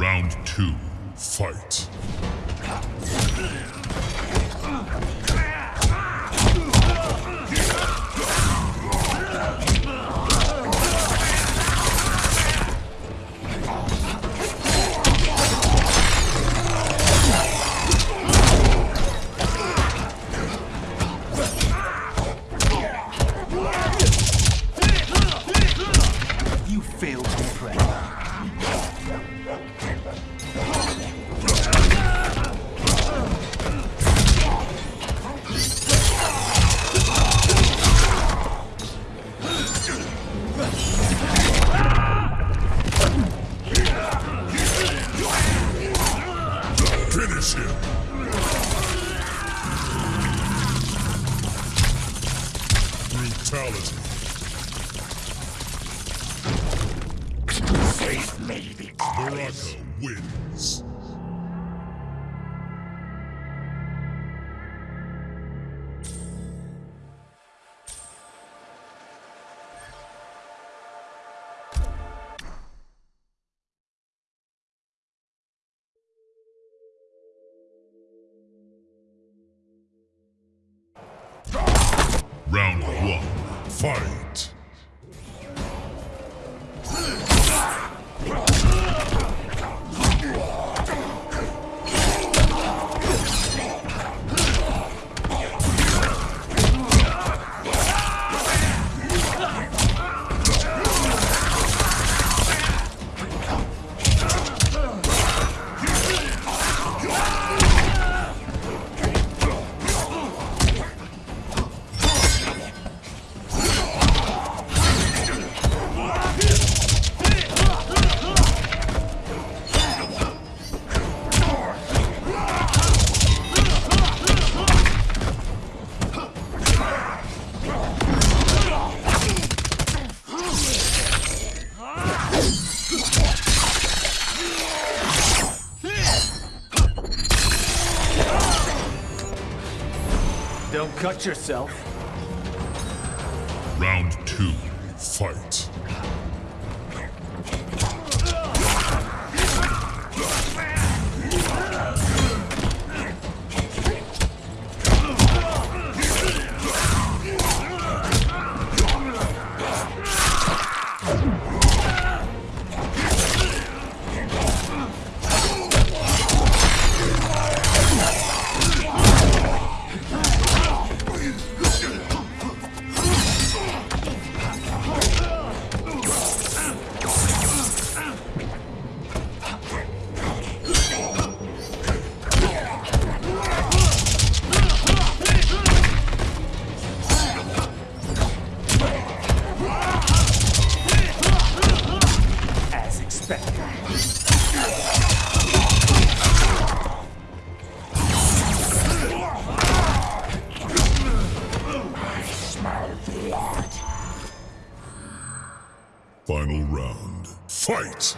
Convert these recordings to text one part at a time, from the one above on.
Round two, fight. Finish him! Brutality. Baraka wins. Yourself. Round two, fight. As expected. Final round, fight!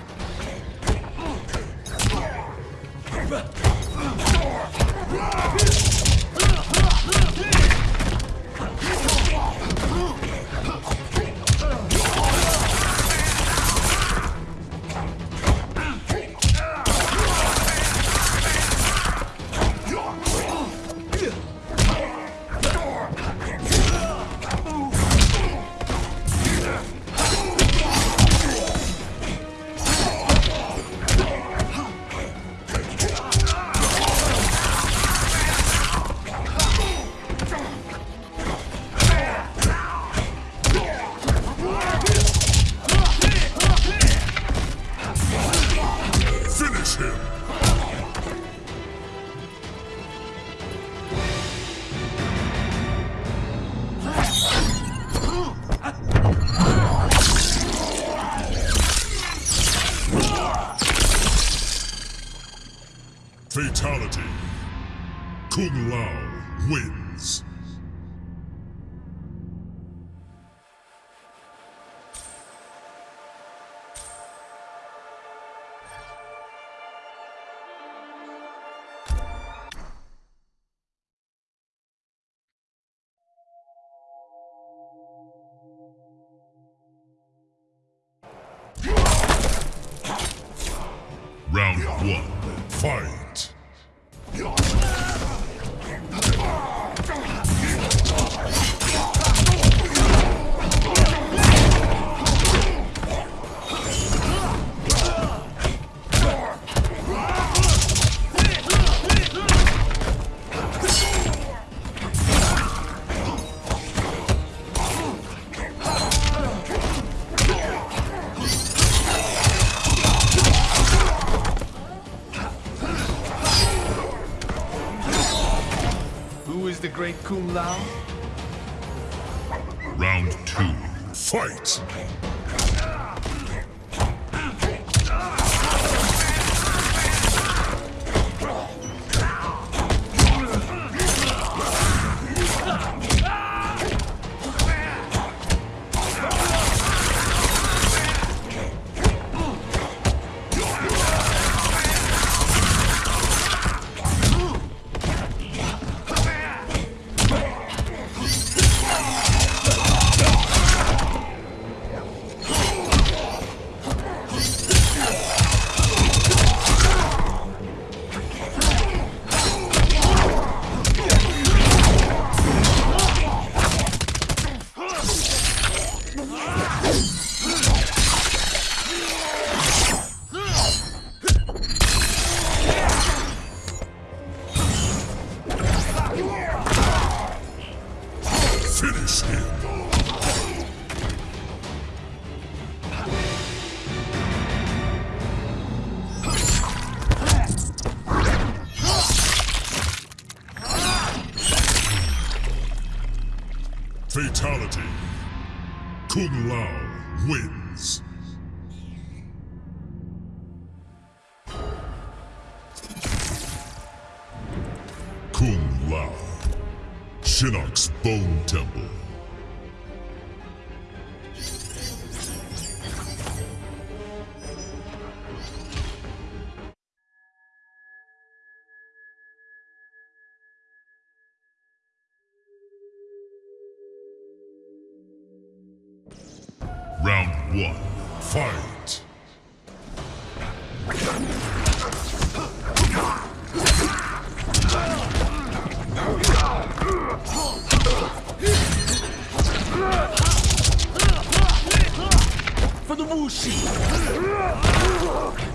Round one, fight! two, fight! Round one, fight! For the Wuxi!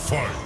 Fight.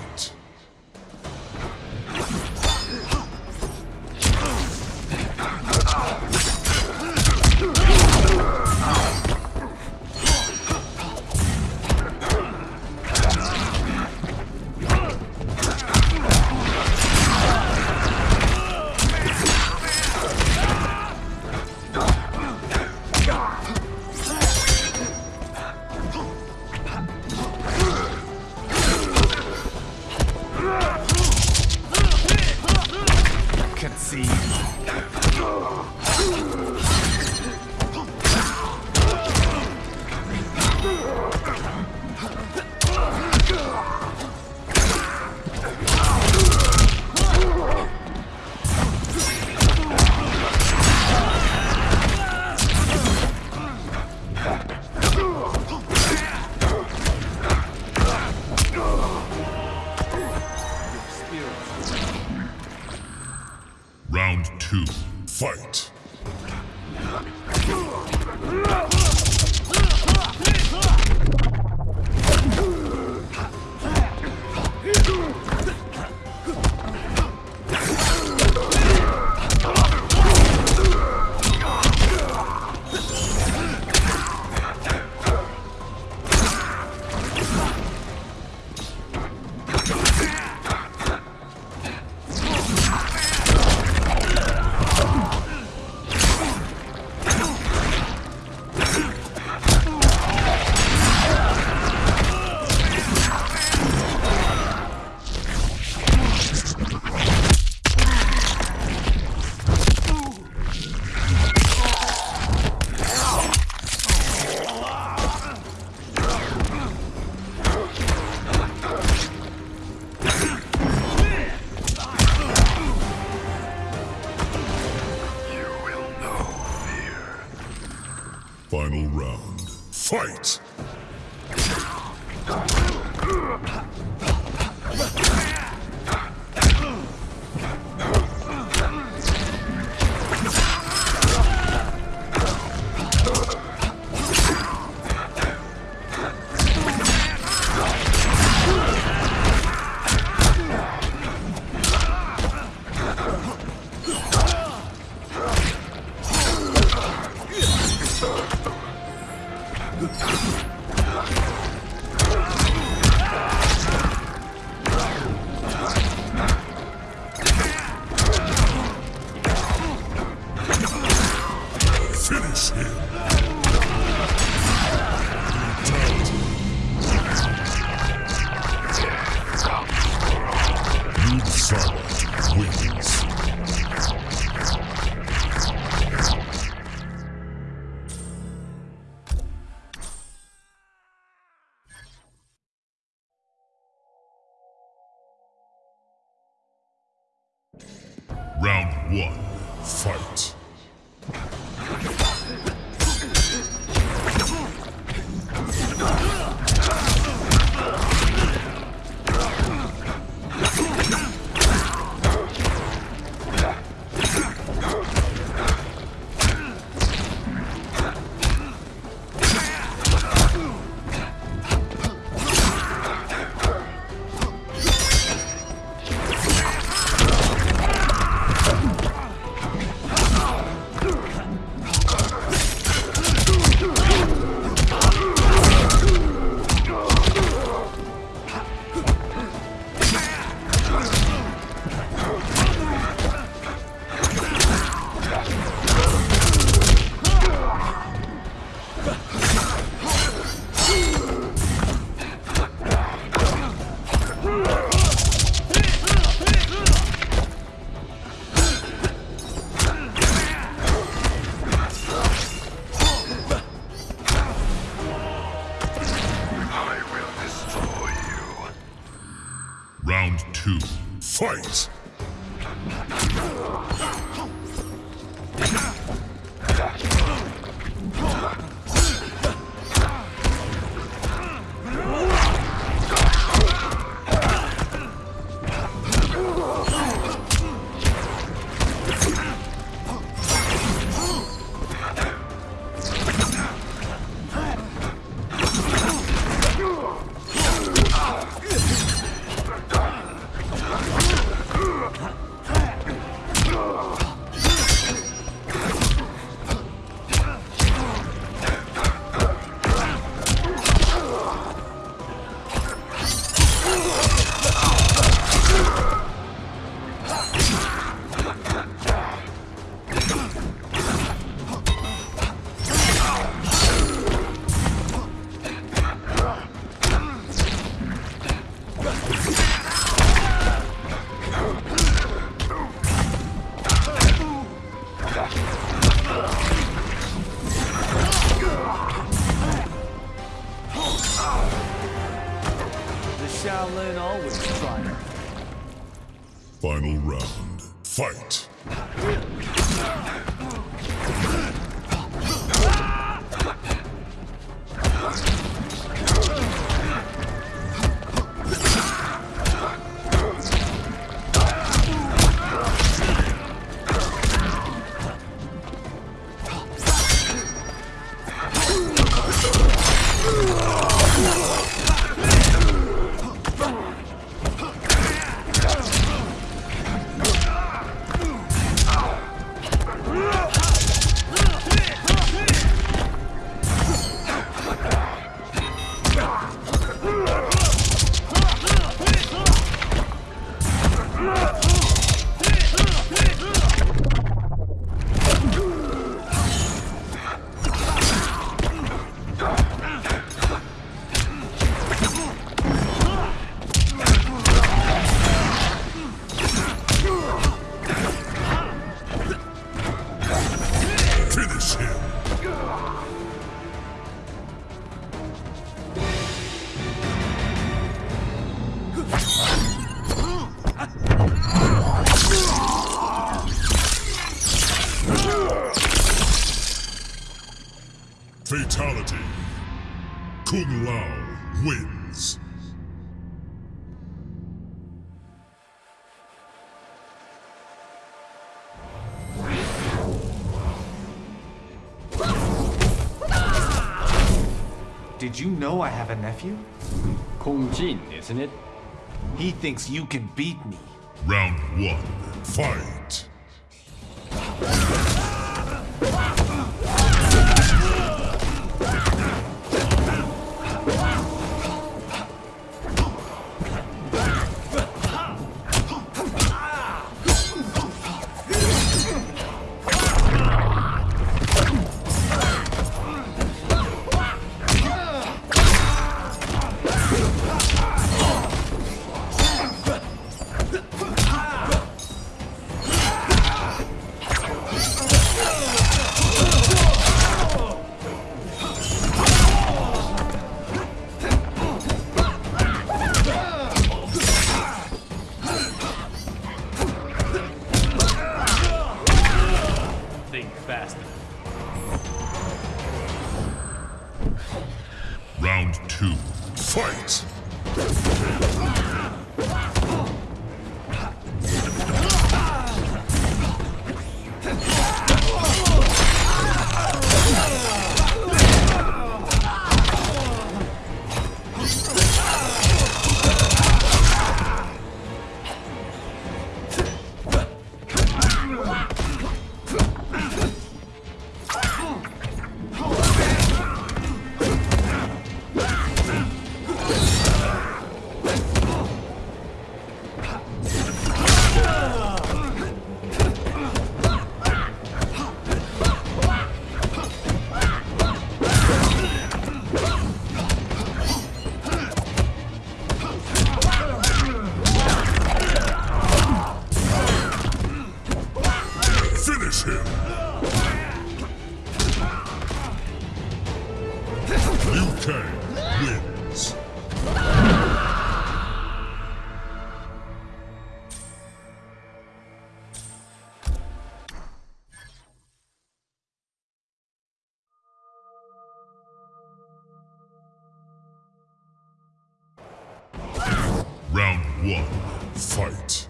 Round one, fight. Always. Final round. Fight! Did you know I have a nephew? Kung Jin, isn't it? He thinks you can beat me. Round one. Fight! One. Fight.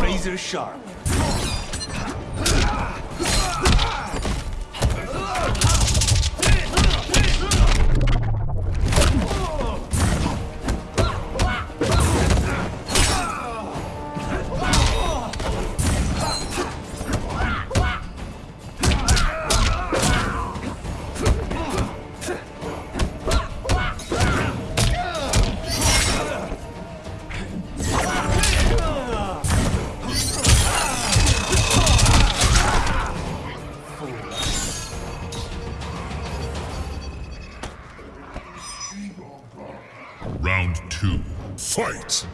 Razor sharp. Two. Fight!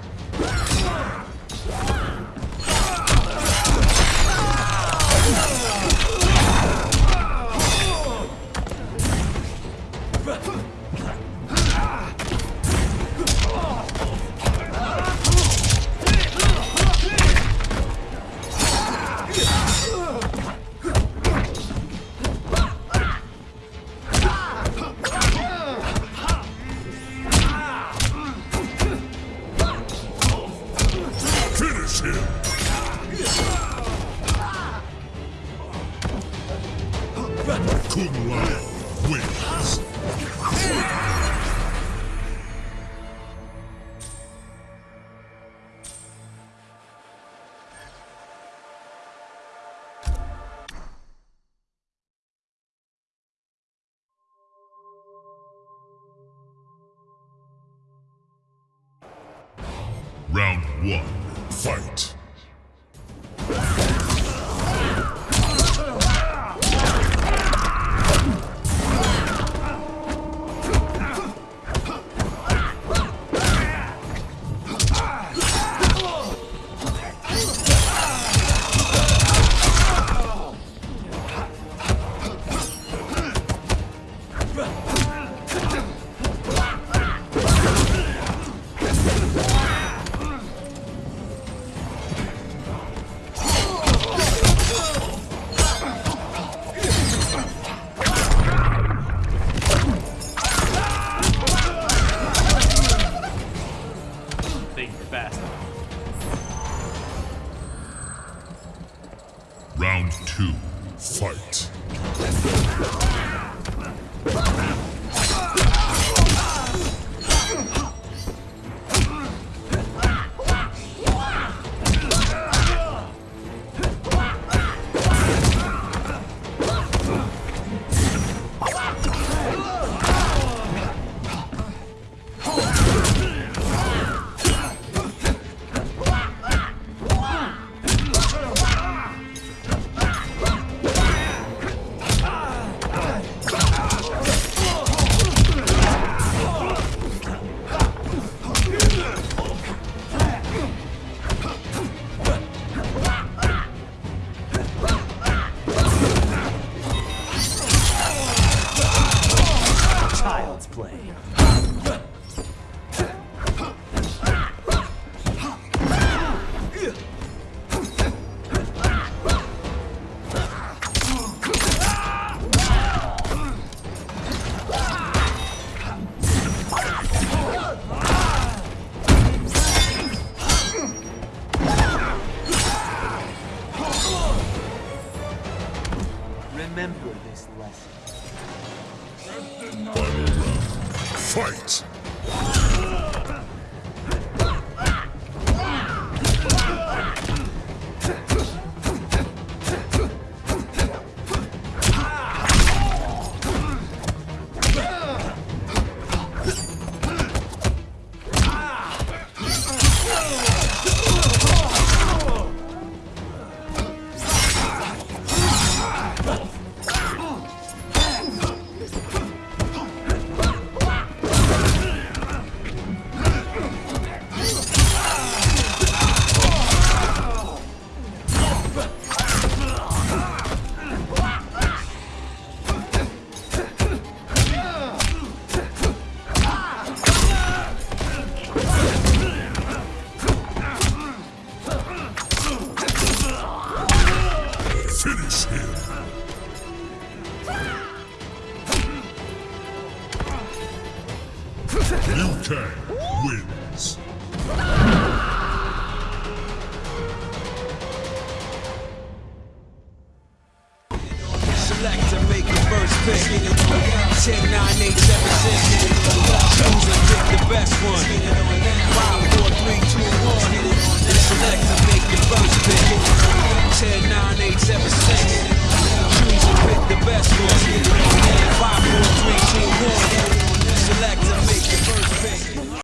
Remember this lesson. Final round, fight.